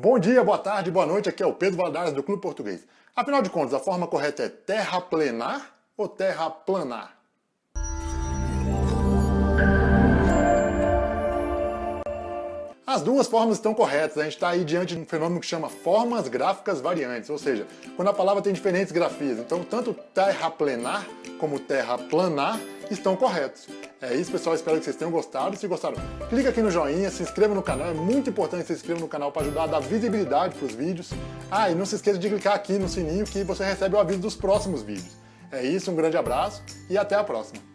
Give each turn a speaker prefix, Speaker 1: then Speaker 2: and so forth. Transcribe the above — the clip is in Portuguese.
Speaker 1: Bom dia, boa tarde, boa noite, aqui é o Pedro Valadares do Clube Português. Afinal de contas, a forma correta é terraplenar ou terraplanar? As duas formas estão corretas, a gente está aí diante de um fenômeno que chama formas gráficas variantes, ou seja, quando a palavra tem diferentes grafias. Então, tanto terraplenar como terraplanar estão corretos. É isso, pessoal. Espero que vocês tenham gostado. Se gostaram, clica aqui no joinha, se inscreva no canal. É muito importante que se inscreva no canal para ajudar a dar visibilidade para os vídeos. Ah, e não se esqueça de clicar aqui no sininho que você recebe o aviso dos próximos vídeos. É isso, um grande abraço e até a próxima.